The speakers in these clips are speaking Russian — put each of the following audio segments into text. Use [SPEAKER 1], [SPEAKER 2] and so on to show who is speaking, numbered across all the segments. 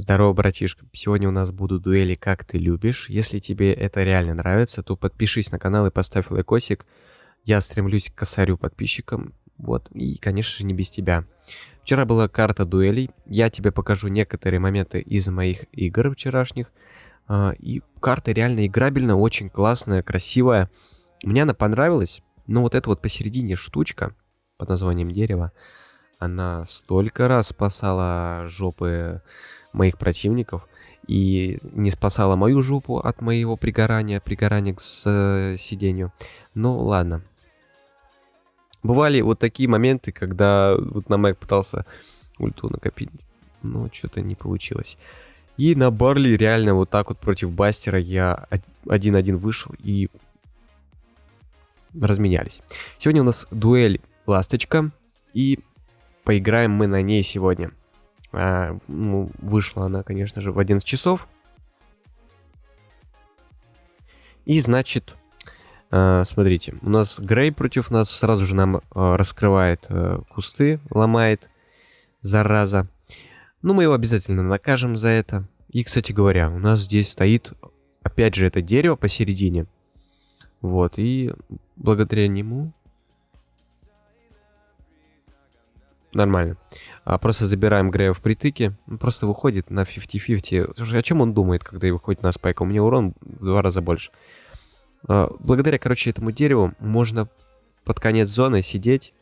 [SPEAKER 1] Здорово, братишка. Сегодня у нас будут дуэли «Как ты любишь». Если тебе это реально нравится, то подпишись на канал и поставь лайкосик. Я стремлюсь к косарю подписчикам. Вот, и, конечно же, не без тебя. Вчера была карта дуэлей. Я тебе покажу некоторые моменты из моих игр вчерашних. А, и карта реально играбельная, очень классная, красивая. Мне она понравилась. Но вот эта вот посередине штучка под названием дерево, она столько раз спасала жопы моих противников и не спасала мою жопу от моего пригорания, пригорания к сидению. Ну ладно. Бывали вот такие моменты, когда вот на Мэг пытался ульту накопить, но что-то не получилось. И на Барли реально вот так вот против Бастера я один-один вышел и разменялись. Сегодня у нас дуэль Ласточка, и поиграем мы на ней сегодня. А, ну, вышла она, конечно же, в 11 часов. И, значит, а, смотрите, у нас Грей против нас сразу же нам а, раскрывает а, кусты, ломает, зараза. Ну, мы его обязательно накажем за это. И, кстати говоря, у нас здесь стоит, опять же, это дерево посередине. Вот, и благодаря нему Нормально. А просто забираем Грея в притыке. Он просто выходит на 50-50. Слушай, о чем он думает, когда выходит на спайк? У меня урон в два раза больше. А, благодаря, короче, этому дереву можно под конец зоны сидеть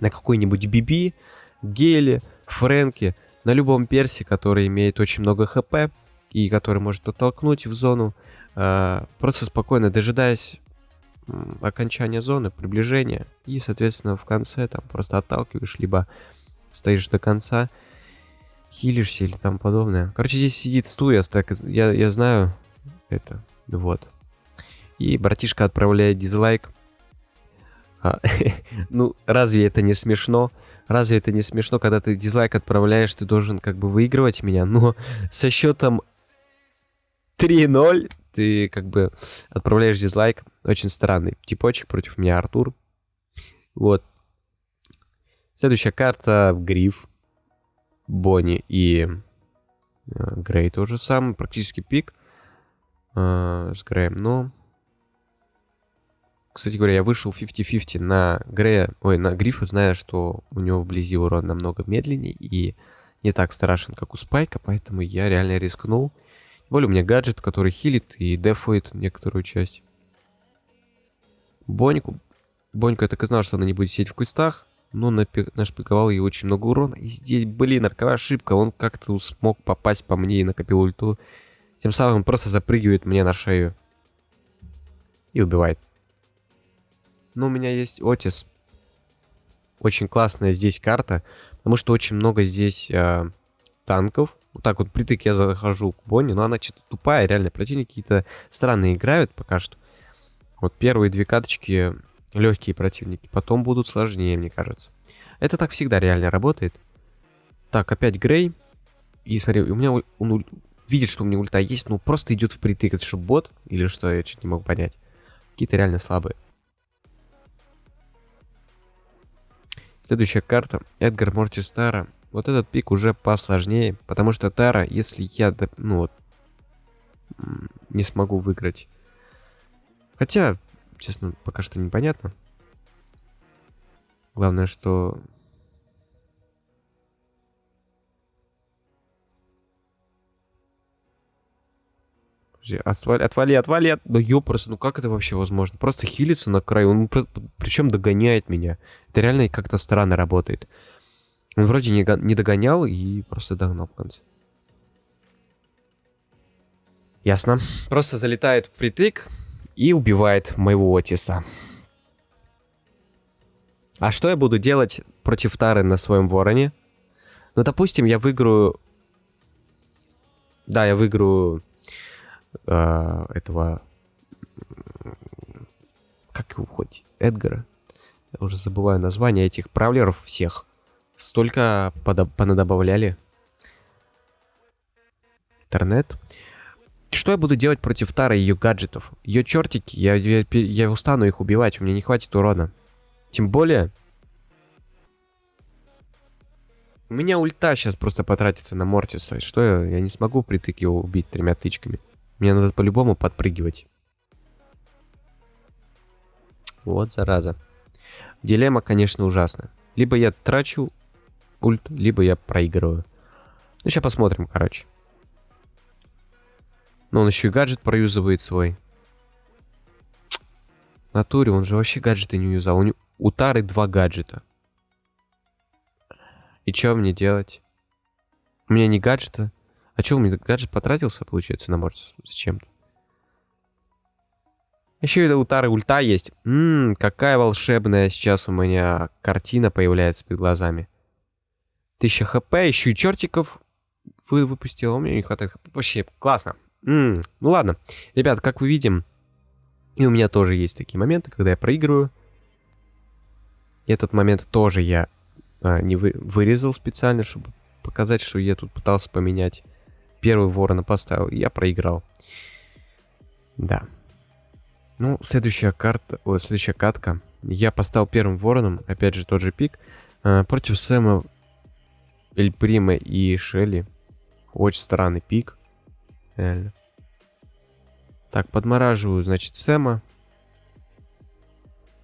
[SPEAKER 1] на какой-нибудь Биби, Геле, Фрэнке, на любом персе, который имеет очень много хп и который может оттолкнуть в зону, а, просто спокойно дожидаясь окончания зоны, приближения. И, соответственно, в конце там просто отталкиваешь, либо стоишь до конца, хилишься или там подобное. Короче, здесь сидит Стуяс, так я, я знаю это. Вот. И братишка отправляет дизлайк. А, ну, разве это не смешно? Разве это не смешно, когда ты дизлайк отправляешь, ты должен как бы выигрывать меня? Но со счетом 3-0 ты как бы отправляешь дизлайк. Очень странный типочек против меня, Артур. Вот. Следующая карта Гриф. Бонни и э, Грей тоже самый. Практически пик э, с Греем. Но... Кстати говоря, я вышел 50-50 на Грея, ой, на Грифа, зная, что у него вблизи урон намного медленнее и не так страшен, как у Спайка, поэтому я реально рискнул более у меня гаджет, который хилит и дефует некоторую часть. Боньку. Бонька я так и знал, что она не будет сидеть в кустах. Но нашпиговал ей очень много урона. И здесь, блин, роковая ошибка. Он как-то смог попасть по мне и накопил ульту. Тем самым просто запрыгивает мне на шею. И убивает. Но у меня есть Отис. Очень классная здесь карта. Потому что очень много здесь э, танков. Вот так вот притык я захожу к Бонни, но она что-то тупая, реально. Противники какие-то странные играют пока что. Вот первые две каточки легкие противники, потом будут сложнее, мне кажется. Это так всегда реально работает. Так, опять Грей. И смотри, у меня он видит, что у меня ульта есть, но просто идет в притык. Это что, бот? Или что? Я чуть не могу понять. Какие-то реально слабые. Следующая карта. Эдгар Мортистара. Вот этот пик уже посложнее, потому что Тара, если я, ну вот, не смогу выиграть. Хотя, честно, пока что непонятно. Главное, что... Отвали, отвали, отвали. От... Да ёпрст, ну как это вообще возможно? Просто хилится на краю, он причем догоняет меня. Это реально как-то странно работает. Он вроде не, не догонял и просто догнал в конце. Ясно. Просто залетает притык и убивает моего Отиса. А что я буду делать против Тары на своем вороне? Ну, допустим, я выиграю... Да, я выиграю э, этого... Как его хоть? Эдгара? Я уже забываю название этих правлеров всех. Столько понадобавляли. Интернет. Что я буду делать против Тары и ее гаджетов? Ее чертики, я, я, я устану их убивать, у меня не хватит урона. Тем более... У меня ульта сейчас просто потратится на Мортиса. Что я? Я не смогу притык его убить тремя тычками. Мне надо по-любому подпрыгивать. Вот зараза. Дилемма, конечно, ужасная. Либо я трачу ульт, либо я проигрываю. Ну, сейчас посмотрим, короче. Но он еще и гаджет проюзывает свой. В натуре, он же вообще гаджеты не юзал. У, него... у Тары два гаджета. И что мне делать? У меня не гаджета. А что, у меня гаджет потратился, получается, на Мортис? Зачем-то. Еще и у Тары ульта есть. Ммм, какая волшебная сейчас у меня картина появляется перед глазами. 1000 хп, еще и чертиков вы выпустил, у меня не хватает хп. Вообще, классно. М -м, ну ладно. Ребят, как вы видим, и у меня тоже есть такие моменты, когда я проигрываю. Этот момент тоже я а, не вы, вырезал специально, чтобы показать, что я тут пытался поменять. Первый ворона поставил, и я проиграл. Да. Ну, следующая карта, о, следующая катка. Я поставил первым вороном, опять же тот же пик, э, против Сэма, Эль Прима и Шелли. Очень странный пик. Реально. Так, подмораживаю, значит, Сэма.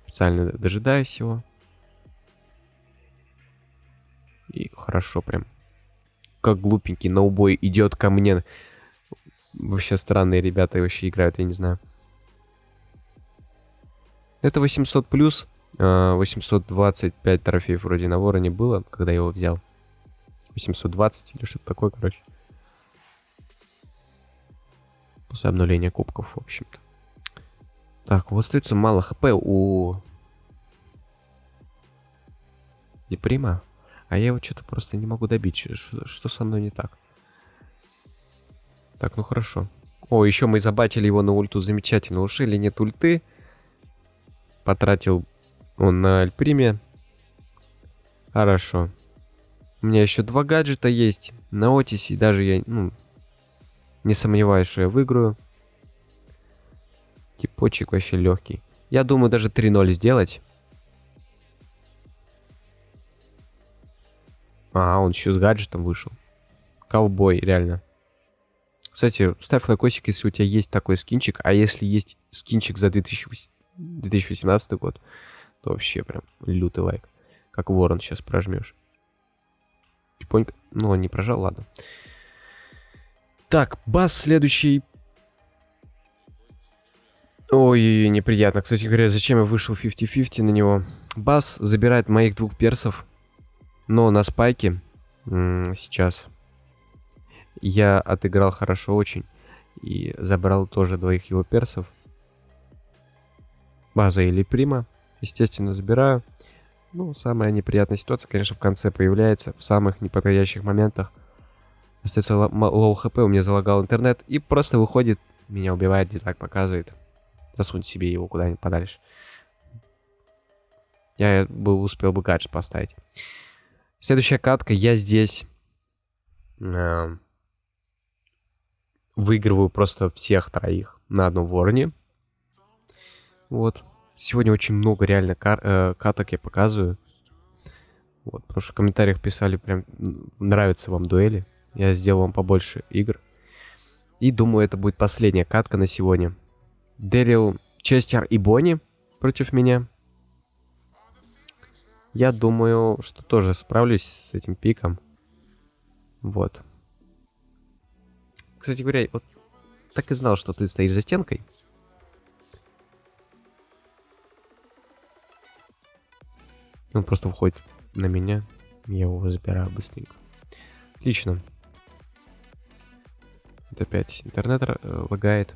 [SPEAKER 1] Специально дожидаюсь его. И хорошо прям. Как глупенький на убой идет ко мне. Вообще странные ребята вообще играют, я не знаю. Это 800 плюс. 825 а, трофеев вроде на вороне было, когда я его взял. 820 или что-то такое, короче. После обновления кубков, в общем-то. Так, вот остается мало хп у... Неприма. А я его что-то просто не могу добить. Что, что со мной не так? Так, ну хорошо. О, еще мы забатили его на ульту замечательно. Ушили нет ульты. Потратил он на Альприме. Хорошо. У меня еще два гаджета есть на Отисе. Даже я, ну, не сомневаюсь, что я выиграю. Типочек вообще легкий. Я думаю, даже 3-0 сделать. А, он еще с гаджетом вышел. Ковбой, реально. Кстати, ставь лайкосик, если у тебя есть такой скинчик. А если есть скинчик за 2018 год, то вообще прям лютый лайк. Как ворон сейчас прожмешь. Чпонька. Ну, он не прожал, ладно. Так, бас следующий. Ой, неприятно. Кстати говоря, зачем я вышел 50-50 на него? Бас забирает моих двух персов. Но на спайке сейчас я отыграл хорошо очень. И забрал тоже двоих его персов. База или Прима. Естественно, забираю. Ну, самая неприятная ситуация, конечно, в конце появляется. В самых неподходящих моментах. Остается low HP, у меня залагал интернет. И просто выходит, меня убивает, дизлайк показывает. Засунь себе его куда-нибудь подальше. Я бы успел бы гаджет поставить. Следующая катка. Я здесь э, выигрываю просто всех троих на одном вороне. Вот. Сегодня очень много реально кар э, каток я показываю. Вот, потому что в комментариях писали прям нравятся вам дуэли. Я сделал вам побольше игр. И думаю, это будет последняя катка на сегодня. Дэрил, Честер и Бонни против меня. Я думаю, что тоже справлюсь с этим пиком. Вот. Кстати говоря, вот так и знал, что ты стоишь за стенкой. Он просто входит на меня. Я его забираю быстренько. Отлично. Опять интернет э, лагает.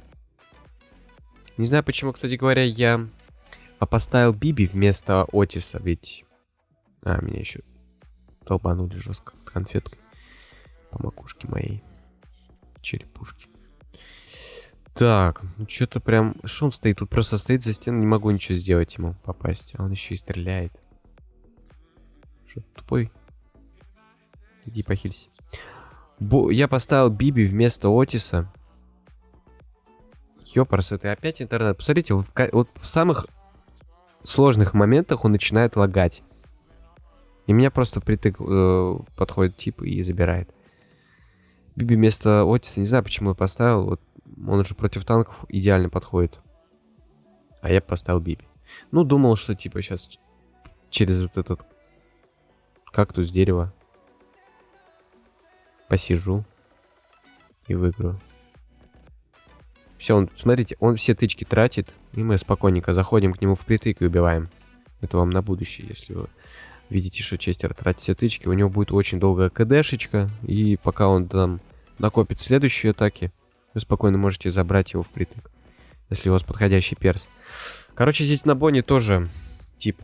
[SPEAKER 1] Не знаю, почему, кстати говоря, я поставил Биби вместо Отиса, ведь... А, меня еще толбанули жестко конфеткой по макушке моей черепушки. Так, ну что-то прям... Что он стоит? Тут просто стоит за стеной, не могу ничего сделать ему попасть. А он еще и стреляет. Что, тупой? Иди похилься. Бо... Я поставил Биби вместо Отиса. Ёпарс, это опять интернет. Посмотрите, вот в, вот в самых сложных моментах он начинает лагать. И меня просто притык э, подходит тип и забирает. Биби вместо Отиса, не знаю, почему я поставил. Вот он уже против танков идеально подходит. А я поставил Биби. Ну, думал, что типа сейчас через вот этот кактус дерева посижу и выиграю. Все, он, смотрите, он все тычки тратит, и мы спокойненько заходим к нему впритык и убиваем. Это вам на будущее, если вы видите, что Честер тратит все тычки, у него будет очень долгая КДшечка, и пока он там накопит следующие атаки, вы спокойно можете забрать его впритык, если у вас подходящий перс. Короче, здесь на Боне тоже тип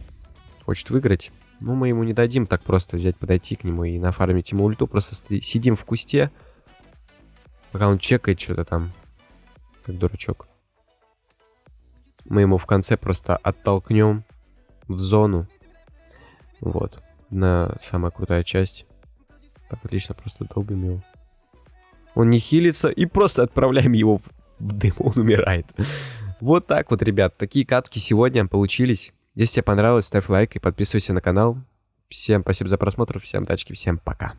[SPEAKER 1] хочет выиграть. Ну, мы ему не дадим так просто взять, подойти к нему и нафармить ему ульту. Просто сидим в кусте, пока он чекает что-то там, как дурачок. Мы ему в конце просто оттолкнем в зону. Вот. На самая крутая часть. Так, отлично, просто долбим его. Он не хилится и просто отправляем его в, в дым, он умирает. Вот так вот, ребят, такие катки сегодня получились. Если тебе понравилось, ставь лайк и подписывайся на канал. Всем спасибо за просмотр, всем тачки, всем пока.